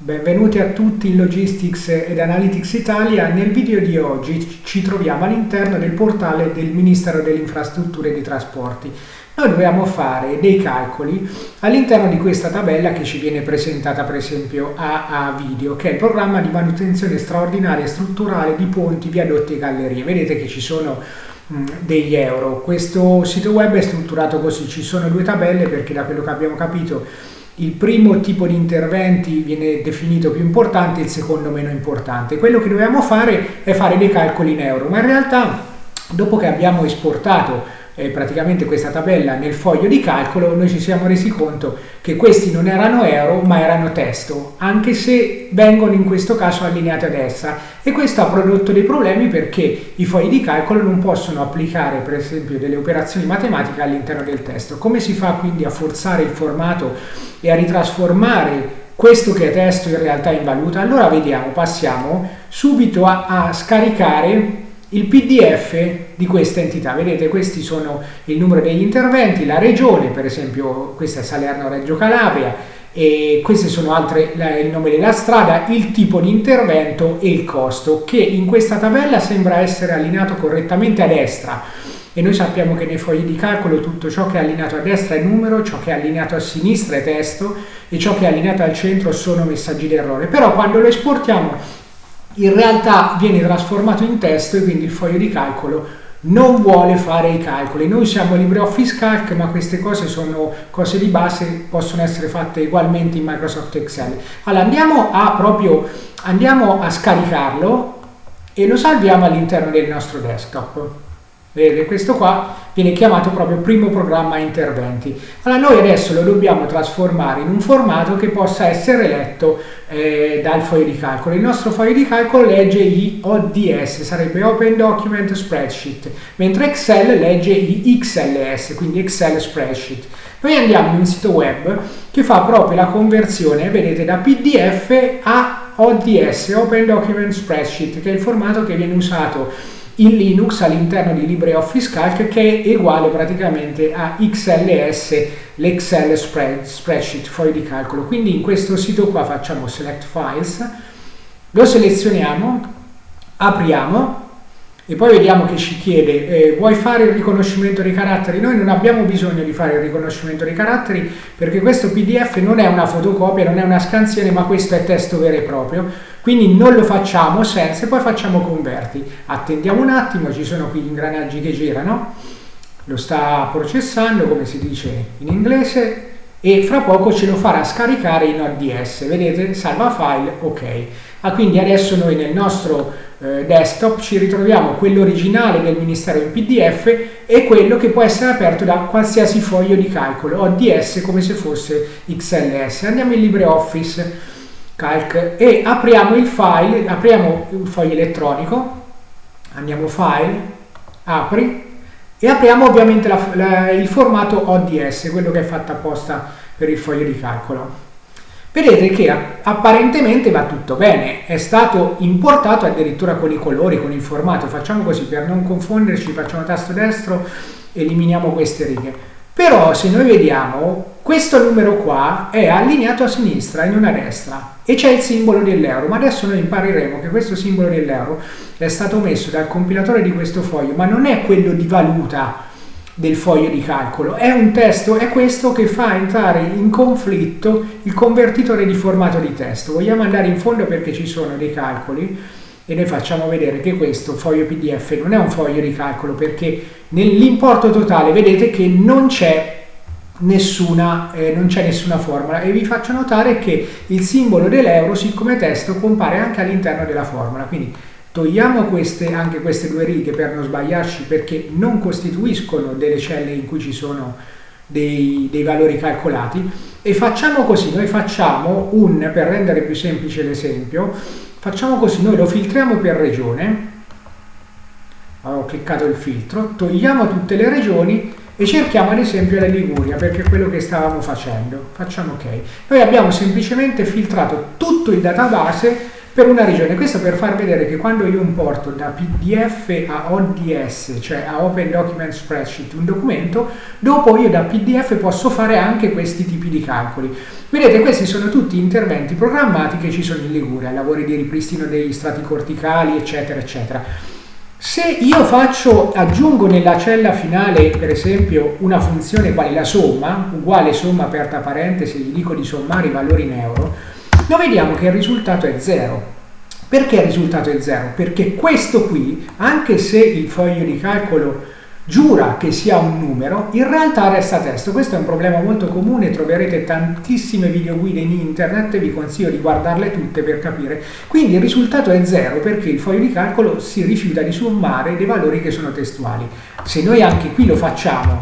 Benvenuti a tutti in Logistics ed Analytics Italia. Nel video di oggi ci troviamo all'interno del portale del Ministero delle Infrastrutture e dei Trasporti. Noi dobbiamo fare dei calcoli all'interno di questa tabella che ci viene presentata per esempio a, a video, che è il programma di manutenzione straordinaria e strutturale di ponti, viadotti e gallerie. Vedete che ci sono mh, degli euro. Questo sito web è strutturato così, ci sono due tabelle perché da quello che abbiamo capito il primo tipo di interventi viene definito più importante, il secondo meno importante. Quello che dobbiamo fare è fare dei calcoli in euro, ma in realtà dopo che abbiamo esportato eh, praticamente questa tabella nel foglio di calcolo, noi ci siamo resi conto che questi non erano euro ma erano testo, anche se vengono in questo caso allineati a destra e questo ha prodotto dei problemi perché i fogli di calcolo non possono applicare per esempio delle operazioni matematiche all'interno del testo. Come si fa quindi a forzare il formato e a ritrasformare questo che è testo in realtà in valuta? Allora vediamo, passiamo subito a, a scaricare il PDF di questa entità. Vedete, questi sono il numero degli interventi, la regione, per esempio questa è Salerno-Reggio Calabria, e queste sono altre, il nome della strada, il tipo di intervento e il costo, che in questa tabella sembra essere allineato correttamente a destra. E noi sappiamo che nei fogli di calcolo tutto ciò che è allineato a destra è numero, ciò che è allineato a sinistra è testo e ciò che è allineato al centro sono messaggi d'errore. Però quando lo esportiamo in realtà viene trasformato in testo e quindi il foglio di calcolo non vuole fare i calcoli. Noi siamo LibreOffice Calc, ma queste cose sono cose di base, possono essere fatte ugualmente in Microsoft Excel. Allora andiamo a proprio andiamo a scaricarlo e lo salviamo all'interno del nostro desktop. Vedete, questo qua viene chiamato proprio primo programma interventi. Allora noi adesso lo dobbiamo trasformare in un formato che possa essere letto eh, dal foglio di calcolo. Il nostro foglio di calcolo legge i ODS, sarebbe Open Document Spreadsheet, mentre Excel legge i XLS, quindi Excel Spreadsheet. Noi andiamo in un sito web che fa proprio la conversione, vedete, da PDF a ODS, Open Document Spreadsheet, che è il formato che viene usato in Linux all'interno di LibreOffice Calc che è uguale praticamente a XLS, l'Excel spread, spreadsheet, foglio di calcolo. Quindi in questo sito qua facciamo select files, lo selezioniamo, apriamo e poi vediamo che ci chiede eh, vuoi fare il riconoscimento dei caratteri? Noi non abbiamo bisogno di fare il riconoscimento dei caratteri perché questo PDF non è una fotocopia, non è una scansione ma questo è testo vero e proprio quindi non lo facciamo senza e poi facciamo converti. Attendiamo un attimo, ci sono qui gli ingranaggi che girano, lo sta processando come si dice in inglese e fra poco ce lo farà scaricare in ODS. Vedete? Salva file, ok. Ah, quindi adesso noi nel nostro eh, desktop ci ritroviamo quello originale del Ministero in PDF e quello che può essere aperto da qualsiasi foglio di calcolo, ODS come se fosse XLS. Andiamo in LibreOffice calc e apriamo il file, apriamo un foglio elettronico, andiamo file, apri e apriamo ovviamente la, la, il formato ODS, quello che è fatto apposta per il foglio di calcolo. Vedete che apparentemente va tutto bene, è stato importato addirittura con i colori, con il formato, facciamo così per non confonderci, facciamo tasto destro, eliminiamo queste righe. Però se noi vediamo, questo numero qua è allineato a sinistra e non a destra. E c'è il simbolo dell'euro, ma adesso noi impareremo che questo simbolo dell'euro è stato messo dal compilatore di questo foglio, ma non è quello di valuta del foglio di calcolo, è un testo, è questo che fa entrare in conflitto il convertitore di formato di testo. Vogliamo andare in fondo perché ci sono dei calcoli e noi facciamo vedere che questo foglio PDF non è un foglio di calcolo perché nell'importo totale vedete che non c'è nessuna, eh, nessuna formula. E vi faccio notare che il simbolo dell'euro siccome testo compare anche all'interno della formula. Quindi togliamo queste, anche queste due righe per non sbagliarci perché non costituiscono delle celle in cui ci sono dei, dei valori calcolati. E facciamo così, noi facciamo un, per rendere più semplice l'esempio facciamo così, noi lo filtriamo per regione. Ho cliccato il filtro, togliamo tutte le regioni e cerchiamo ad esempio la Liguria perché è quello che stavamo facendo. Facciamo ok. Noi abbiamo semplicemente filtrato tutto il database per una regione. Questo per far vedere che quando io importo da PDF a ODS, cioè a Open Document Spreadsheet, un documento, dopo io da PDF posso fare anche questi tipi di calcoli. Vedete, questi sono tutti interventi programmati che ci sono in Liguria, lavori di ripristino degli strati corticali, eccetera, eccetera. Se io faccio, aggiungo nella cella finale, per esempio, una funzione quale la somma, uguale somma aperta parentesi, gli dico di sommare i valori in euro, noi vediamo che il risultato è 0. Perché il risultato è 0? Perché questo qui, anche se il foglio di calcolo giura che sia un numero, in realtà resta testo. Questo è un problema molto comune, troverete tantissime videoguide in internet vi consiglio di guardarle tutte per capire. Quindi il risultato è 0 perché il foglio di calcolo si rifiuta di sommare dei valori che sono testuali. Se noi anche qui lo facciamo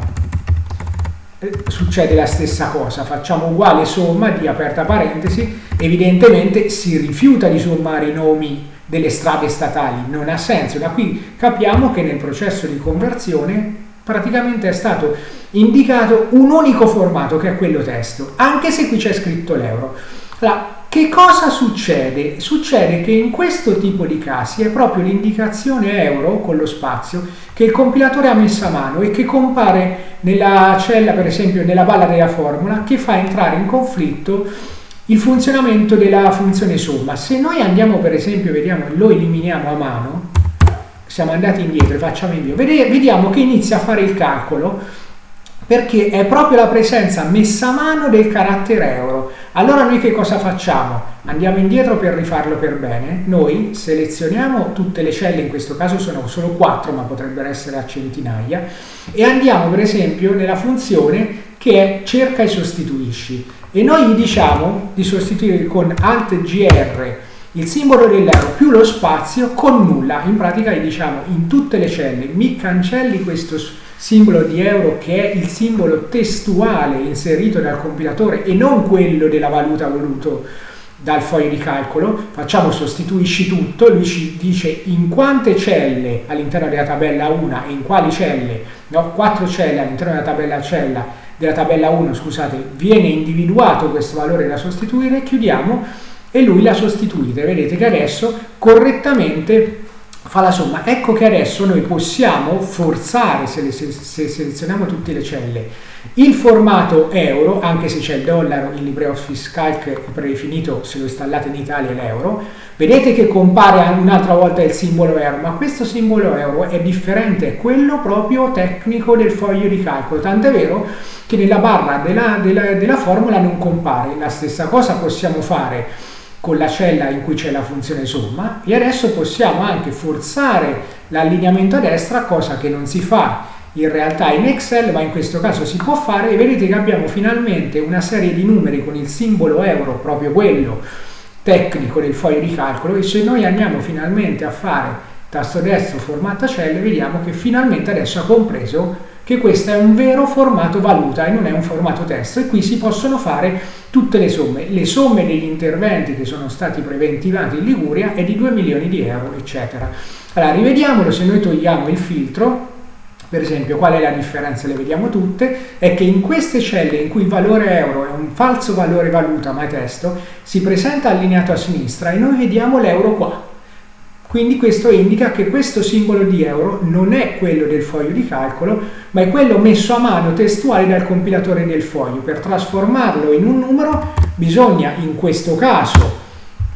succede la stessa cosa, facciamo uguale somma di aperta parentesi, evidentemente si rifiuta di sommare i nomi delle strade statali, non ha senso. Da qui capiamo che nel processo di conversione praticamente è stato indicato un unico formato che è quello testo, anche se qui c'è scritto l'euro. Che cosa succede? Succede che in questo tipo di casi è proprio l'indicazione euro con lo spazio che il compilatore ha messo a mano e che compare nella cella, per esempio nella balla della formula, che fa entrare in conflitto il funzionamento della funzione somma. Se noi andiamo per esempio, vediamo, lo eliminiamo a mano, siamo andati indietro e facciamo invio, vediamo che inizia a fare il calcolo perché è proprio la presenza messa a mano del carattere euro. Allora noi che cosa facciamo? Andiamo indietro per rifarlo per bene. Noi selezioniamo tutte le celle, in questo caso sono solo 4, ma potrebbero essere a centinaia, e andiamo per esempio nella funzione che è cerca e sostituisci. E noi gli diciamo di sostituire con Alt GR il simbolo dell'euro più lo spazio con nulla. In pratica gli diciamo in tutte le celle. Mi cancelli questo simbolo di euro che è il simbolo testuale inserito dal compilatore e non quello della valuta voluto dal foglio di calcolo, facciamo sostituisci tutto, lui ci dice in quante celle all'interno della tabella 1 e in quali celle, no, 4 celle all'interno della tabella, cella, della tabella 1, scusate, viene individuato questo valore da sostituire, chiudiamo e lui la sostituite. Vedete che adesso correttamente fa la somma. Ecco che adesso noi possiamo forzare, se, se, se, selezioniamo tutte le celle, il formato euro, anche se c'è il dollaro in LibreOffice Calc predefinito, se lo installate in Italia l'euro, vedete che compare un'altra volta il simbolo euro, ma questo simbolo euro è differente, è quello proprio tecnico del foglio di calcolo, tant'è vero che nella barra della, della, della formula non compare. La stessa cosa possiamo fare con la cella in cui c'è la funzione somma e adesso possiamo anche forzare l'allineamento a destra, cosa che non si fa in realtà in Excel, ma in questo caso si può fare e vedete che abbiamo finalmente una serie di numeri con il simbolo euro, proprio quello tecnico del foglio di calcolo e se noi andiamo finalmente a fare tasto destro formatta celle vediamo che finalmente adesso ha compreso che questo è un vero formato valuta e non è un formato testo e qui si possono fare tutte le somme. Le somme degli interventi che sono stati preventivati in Liguria è di 2 milioni di euro, eccetera. Allora, rivediamolo, se noi togliamo il filtro, per esempio, qual è la differenza? Le vediamo tutte, è che in queste celle in cui il valore euro è un falso valore valuta ma è testo, si presenta allineato a sinistra e noi vediamo l'euro qua. Quindi questo indica che questo simbolo di euro non è quello del foglio di calcolo, ma è quello messo a mano testuale dal compilatore del foglio. Per trasformarlo in un numero bisogna in questo caso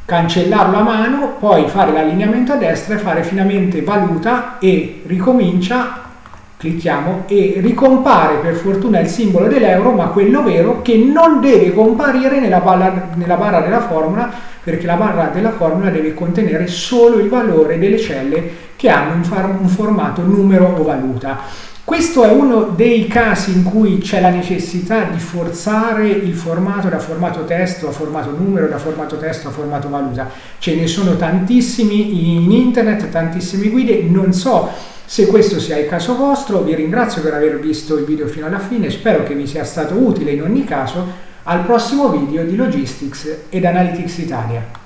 cancellarlo a mano, poi fare l'allineamento a destra e fare finalmente valuta e ricomincia, clicchiamo e ricompare per fortuna il simbolo dell'euro, ma quello vero che non deve comparire nella barra, nella barra della formula perché la barra della formula deve contenere solo il valore delle celle che hanno un, un formato numero o valuta. Questo è uno dei casi in cui c'è la necessità di forzare il formato da formato testo a formato numero, da formato testo a formato valuta. Ce ne sono tantissimi in internet, tantissime guide, non so se questo sia il caso vostro, vi ringrazio per aver visto il video fino alla fine, spero che vi sia stato utile in ogni caso al prossimo video di Logistics ed Analytics Italia.